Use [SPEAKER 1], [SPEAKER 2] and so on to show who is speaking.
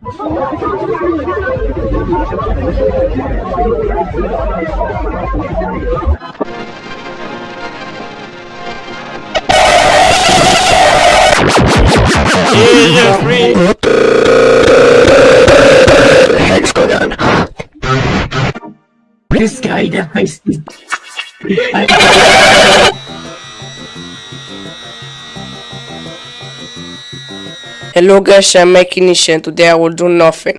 [SPEAKER 1] Yeah, free.
[SPEAKER 2] What going on?
[SPEAKER 3] This guy dies.
[SPEAKER 4] Hello guys, I'm making Today I will do nothing.